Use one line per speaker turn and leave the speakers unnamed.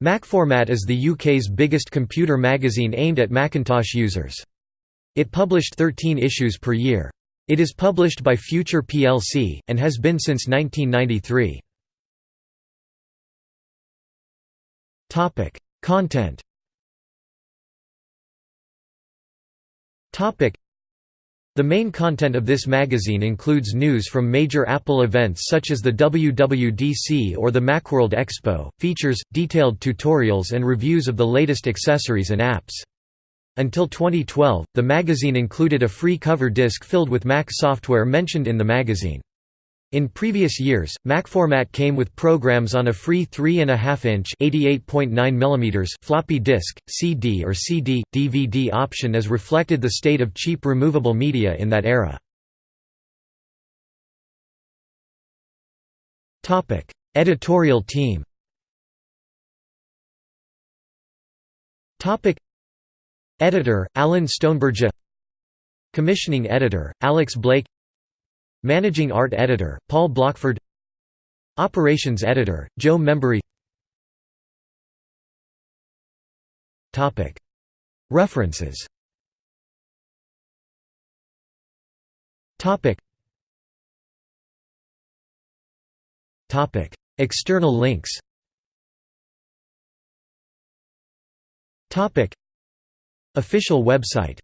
Macformat is the UK's biggest computer magazine aimed at Macintosh users. It published 13 issues per year. It is published by Future plc, and has been since 1993. Content the main content of this magazine includes news from major Apple events such as the WWDC or the Macworld Expo, features, detailed tutorials and reviews of the latest accessories and apps. Until 2012, the magazine included a free cover disc filled with Mac software mentioned in the magazine. In previous years, Macformat came with programs on a free 3.5-inch mm floppy disk, CD or CD, DVD option as reflected the state of cheap removable media in that era. Editorial team Editor, Alan Stonebridge Commissioning editor, Alex Blake Managing Art Editor, Paul Blachford. Operations Editor, Joe Membery References. External links. Official website